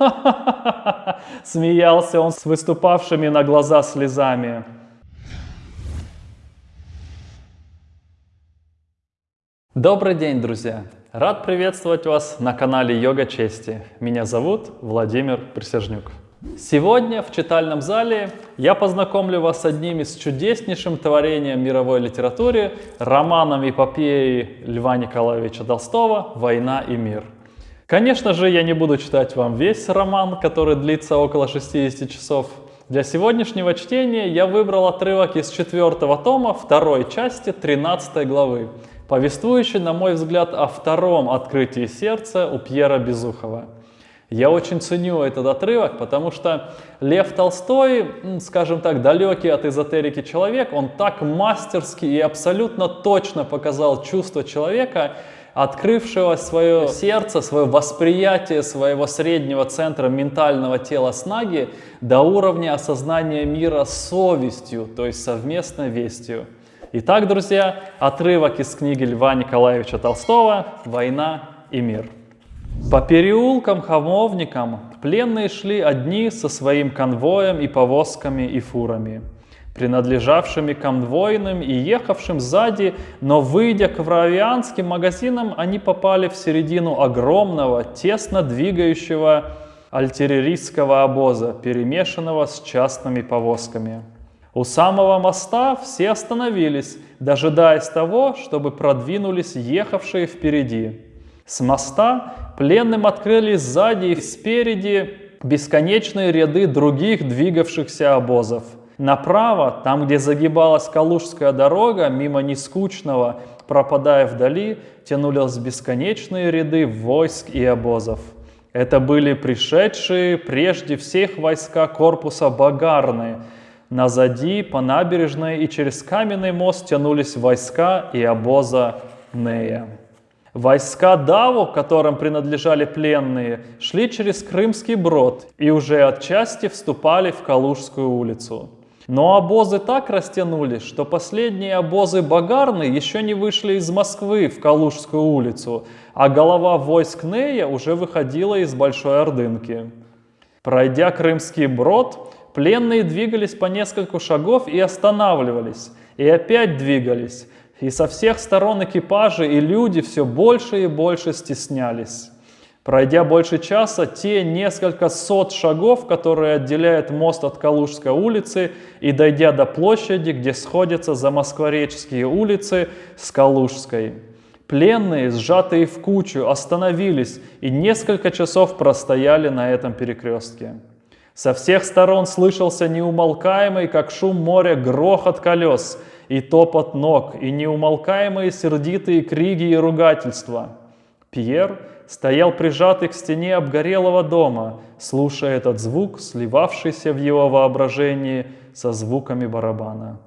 Смеялся он с выступавшими на глаза слезами. Добрый день, друзья! Рад приветствовать вас на канале Йога Чести. Меня зовут Владимир Присяжнюк. Сегодня в читальном зале я познакомлю вас с одним из чудеснейшим творением мировой литературы, романом эпопеи Льва Николаевича Толстого «Война и мир». Конечно же, я не буду читать вам весь роман, который длится около 60 часов. Для сегодняшнего чтения я выбрал отрывок из четвертого тома второй части 13 главы, повествующий, на мой взгляд, о втором открытии сердца у Пьера Безухова. Я очень ценю этот отрывок, потому что Лев Толстой, скажем так, далекий от эзотерики человек, он так мастерски и абсолютно точно показал чувство человека, открывшего свое сердце, свое восприятие своего среднего центра ментального тела снаги до уровня осознания мира совестью, то есть совместной вестью. Итак, друзья, отрывок из книги Льва Николаевича Толстого «Война и мир». По переулкам, хамовникам пленные шли одни со своим конвоем и повозками и фурами принадлежавшими конвойным и ехавшим сзади, но выйдя к вравианским магазинам, они попали в середину огромного, тесно двигающего альтереристского обоза, перемешанного с частными повозками. У самого моста все остановились, дожидаясь того, чтобы продвинулись ехавшие впереди. С моста пленным открыли сзади и спереди бесконечные ряды других двигавшихся обозов – Направо, там, где загибалась Калужская дорога, мимо нескучного, пропадая вдали, тянулись бесконечные ряды войск и обозов. Это были пришедшие прежде всех войска корпуса Багарны. Назади, по набережной и через каменный мост тянулись войска и обоза Нея. Войска Даву, которым принадлежали пленные, шли через Крымский брод и уже отчасти вступали в Калужскую улицу. Но обозы так растянулись, что последние обозы Багарны еще не вышли из Москвы в Калужскую улицу, а голова войск Нея уже выходила из Большой Ордынки. Пройдя Крымский брод, пленные двигались по нескольку шагов и останавливались, и опять двигались, и со всех сторон экипажи и люди все больше и больше стеснялись. Пройдя больше часа, те несколько сот шагов, которые отделяют мост от Калужской улицы, и дойдя до площади, где сходятся замосквореческие улицы с Калужской. Пленные, сжатые в кучу, остановились и несколько часов простояли на этом перекрестке. Со всех сторон слышался неумолкаемый, как шум моря, грохот колес и топот ног, и неумолкаемые сердитые криги и ругательства. Пьер стоял прижатый к стене обгорелого дома, слушая этот звук, сливавшийся в его воображении со звуками барабана.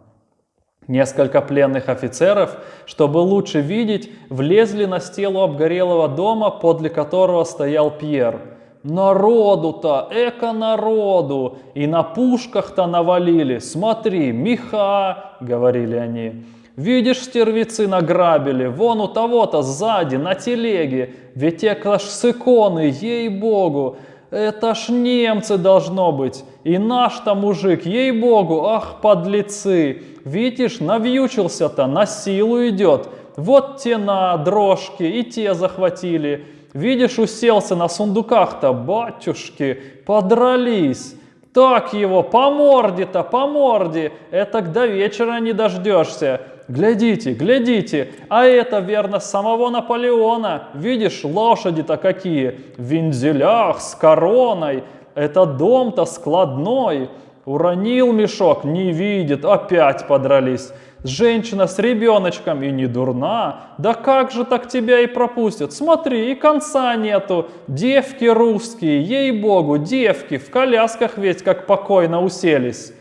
Несколько пленных офицеров, чтобы лучше видеть, влезли на стелу обгорелого дома, подле которого стоял Пьер. Народу-то, эко-народу, и на пушках-то навалили, смотри, меха, говорили они. Видишь, стервицы награбили, вон у того-то сзади, на телеге, ведь это ж с иконы, ей-богу, это ж немцы должно быть, и наш-то мужик, ей-богу, ах, подлецы, видишь, навьючился-то, на силу идет, вот те на дрожке, и те захватили, видишь, уселся на сундуках-то, батюшки, подрались». Так его, по морде-то, по морде, это до вечера не дождешься. Глядите, глядите, а это верно самого Наполеона. Видишь, лошади-то какие, в вензелях, с короной. Это дом-то складной. Уронил мешок, не видит, опять подрались. Женщина с ребеночком и не дурна. Да как же так тебя и пропустят? Смотри, и конца нету. Девки русские, ей-богу, девки, в колясках ведь как покойно уселись.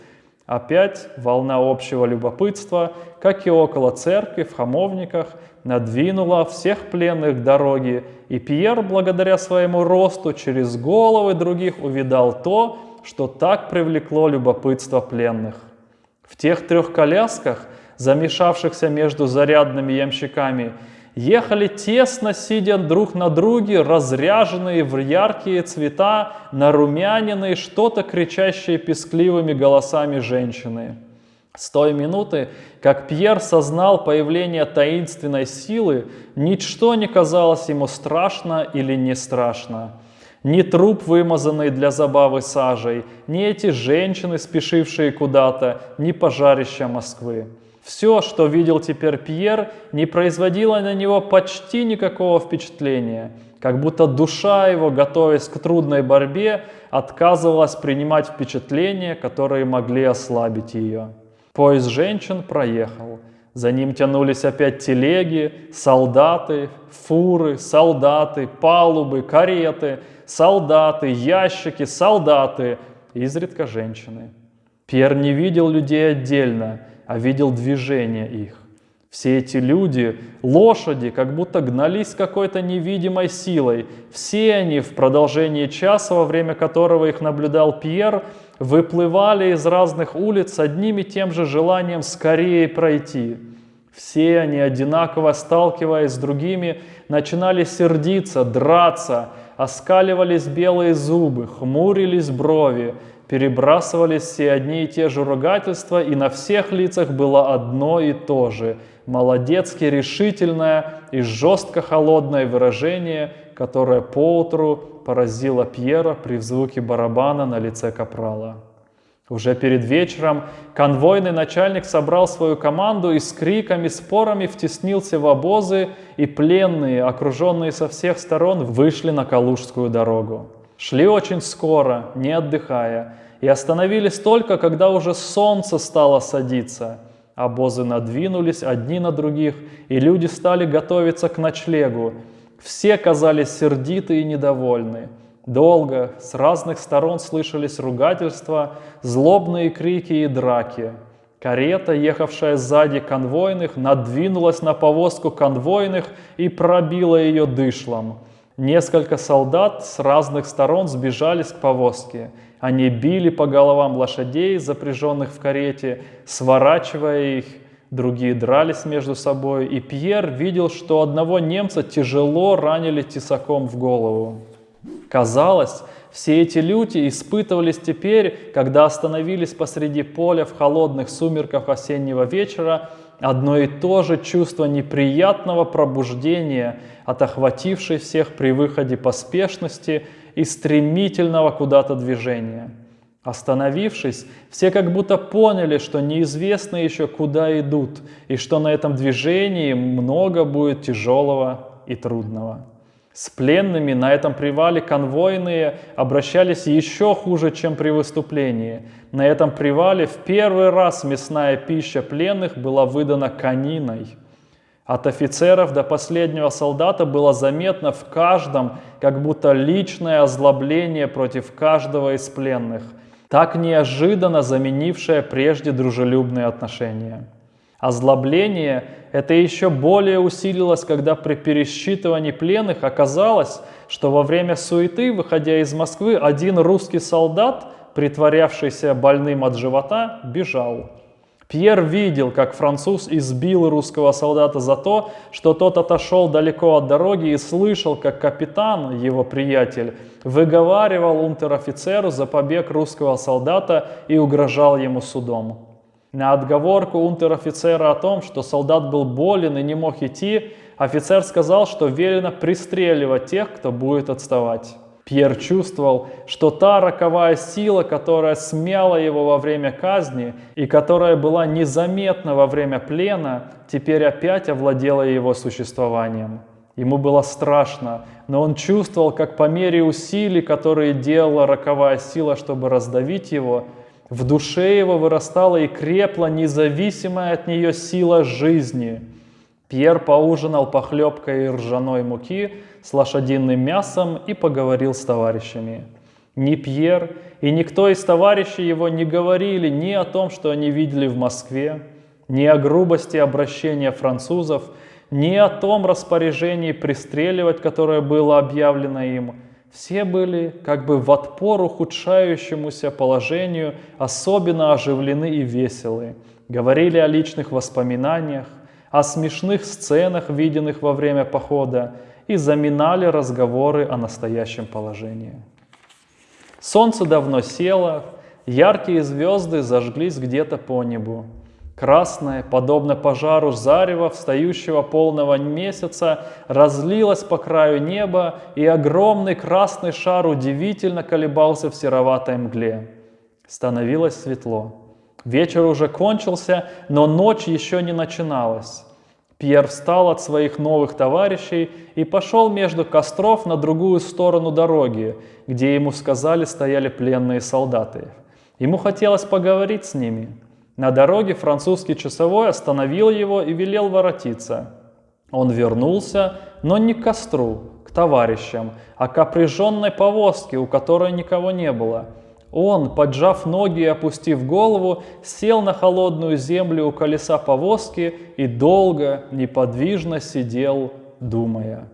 Опять волна общего любопытства, как и около церкви, в хамовниках, надвинула всех пленных дороги, и Пьер, благодаря своему росту, через головы других увидал то, что так привлекло любопытство пленных. В тех трех колясках, замешавшихся между зарядными ямщиками, ехали тесно, сидя друг на друге, разряженные в яркие цвета, нарумяненные, что-то кричащие пескливыми голосами женщины. С той минуты, как Пьер сознал появление таинственной силы, ничто не казалось ему страшно или не страшно. Ни труп, вымазанный для забавы сажей, ни эти женщины, спешившие куда-то, ни пожарища Москвы. Все, что видел теперь Пьер, не производило на него почти никакого впечатления, как будто душа его, готовясь к трудной борьбе, отказывалась принимать впечатления, которые могли ослабить ее. Поезд женщин проехал. За ним тянулись опять телеги, солдаты, фуры, солдаты, палубы, кареты, солдаты, ящики, солдаты, изредка женщины. Пьер не видел людей отдельно, а видел движение их. Все эти люди, лошади, как будто гнались какой-то невидимой силой. Все они в продолжении часа, во время которого их наблюдал Пьер, выплывали из разных улиц одним и тем же желанием скорее пройти. Все они, одинаково сталкиваясь с другими, начинали сердиться, драться, оскаливались белые зубы, хмурились брови, перебрасывались все одни и те же ругательства, и на всех лицах было одно и то же – молодецки решительное и жестко холодное выражение, которое поутру поразило Пьера при звуке барабана на лице капрала. Уже перед вечером конвойный начальник собрал свою команду и с криками, спорами втеснился в обозы, и пленные, окруженные со всех сторон, вышли на Калужскую дорогу. Шли очень скоро, не отдыхая, и остановились только, когда уже солнце стало садиться. Обозы надвинулись одни на других, и люди стали готовиться к ночлегу. Все казались сердиты и недовольны. Долго с разных сторон слышались ругательства, злобные крики и драки. Карета, ехавшая сзади конвойных, надвинулась на повозку конвойных и пробила ее дышлом. Несколько солдат с разных сторон сбежались к повозке. Они били по головам лошадей, запряженных в карете, сворачивая их. Другие дрались между собой, и Пьер видел, что одного немца тяжело ранили тесаком в голову. Казалось, все эти люди испытывались теперь, когда остановились посреди поля в холодных сумерках осеннего вечера, одно и то же чувство неприятного пробуждения от охватившей всех при выходе поспешности и стремительного куда-то движения. Остановившись, все как будто поняли, что неизвестно еще куда идут, и что на этом движении много будет тяжелого и трудного. С пленными на этом привале конвойные обращались еще хуже, чем при выступлении. На этом привале в первый раз мясная пища пленных была выдана кониной. От офицеров до последнего солдата было заметно в каждом как будто личное озлобление против каждого из пленных, так неожиданно заменившее прежде дружелюбные отношения. Озлобление это еще более усилилось, когда при пересчитывании пленных оказалось, что во время суеты, выходя из Москвы, один русский солдат, притворявшийся больным от живота, бежал. Пьер видел, как француз избил русского солдата за то, что тот отошел далеко от дороги и слышал, как капитан, его приятель, выговаривал унтер-офицеру за побег русского солдата и угрожал ему судом. На отговорку унтер-офицера о том, что солдат был болен и не мог идти, офицер сказал, что велено пристреливать тех, кто будет отставать. Пьер чувствовал, что та роковая сила, которая смяла его во время казни и которая была незаметна во время плена, теперь опять овладела его существованием. Ему было страшно, но он чувствовал, как по мере усилий, которые делала роковая сила, чтобы раздавить его, в душе его вырастала и крепла независимая от нее сила жизни. Пьер поужинал похлебкой ржаной муки с лошадиным мясом и поговорил с товарищами. Ни Пьер и никто из товарищей его не говорили ни о том, что они видели в Москве, ни о грубости обращения французов, ни о том распоряжении пристреливать, которое было объявлено им – все были как бы в отпор ухудшающемуся положению особенно оживлены и веселы, говорили о личных воспоминаниях, о смешных сценах, виденных во время похода, и заминали разговоры о настоящем положении. Солнце давно село, яркие звезды зажглись где-то по небу. Красное, подобно пожару зарева встающего полного месяца, разлилось по краю неба, и огромный красный шар удивительно колебался в сероватой мгле. Становилось светло. Вечер уже кончился, но ночь еще не начиналась. Пьер встал от своих новых товарищей и пошел между костров на другую сторону дороги, где ему сказали стояли пленные солдаты. Ему хотелось поговорить с ними. На дороге французский часовой остановил его и велел воротиться. Он вернулся, но не к костру, к товарищам, а к опряженной повозке, у которой никого не было – он, поджав ноги и опустив голову, сел на холодную землю у колеса повозки и долго, неподвижно сидел, думая.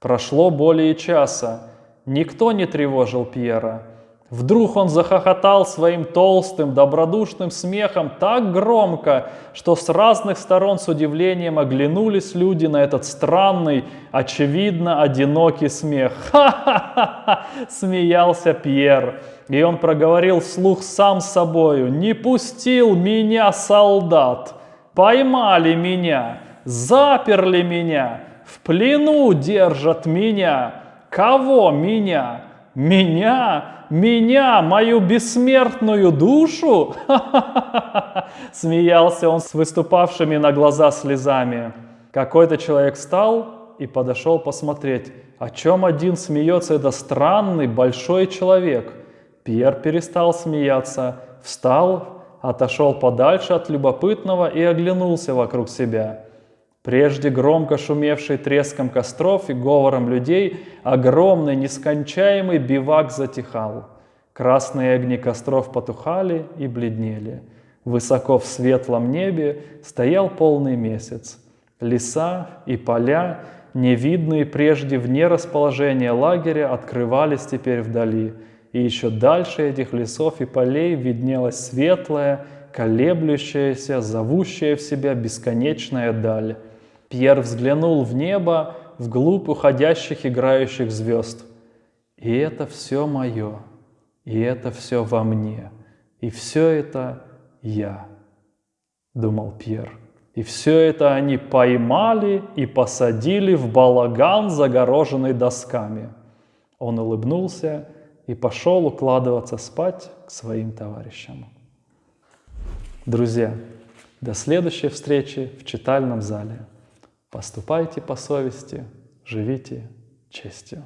Прошло более часа. Никто не тревожил Пьера. Вдруг он захохотал своим толстым, добродушным смехом так громко, что с разных сторон с удивлением оглянулись люди на этот странный, очевидно, одинокий смех. «Ха-ха-ха!» — смеялся Пьер. И он проговорил вслух сам собою, «Не пустил меня солдат, поймали меня, заперли меня, в плену держат меня. Кого меня? Меня? Меня, мою бессмертную душу?» Смеялся он с выступавшими на глаза слезами. Какой-то человек встал и подошел посмотреть, о чем один смеется это странный большой человек – Пьер перестал смеяться, встал, отошел подальше от любопытного и оглянулся вокруг себя. Прежде громко шумевший треском костров и говором людей, огромный нескончаемый бивак затихал. Красные огни костров потухали и бледнели. Высоко в светлом небе стоял полный месяц. Леса и поля, невидные прежде вне расположения лагеря, открывались теперь вдали – и еще дальше этих лесов и полей виднелась светлая, колеблющаяся, зовущая в себя бесконечная даль. Пьер взглянул в небо, вглубь уходящих играющих звезд. И это все мое, и это все во мне, и все это я, думал Пьер. И все это они поймали и посадили в балаган, загороженный досками. Он улыбнулся и пошел укладываться спать к своим товарищам. Друзья, до следующей встречи в читальном зале. Поступайте по совести, живите честью.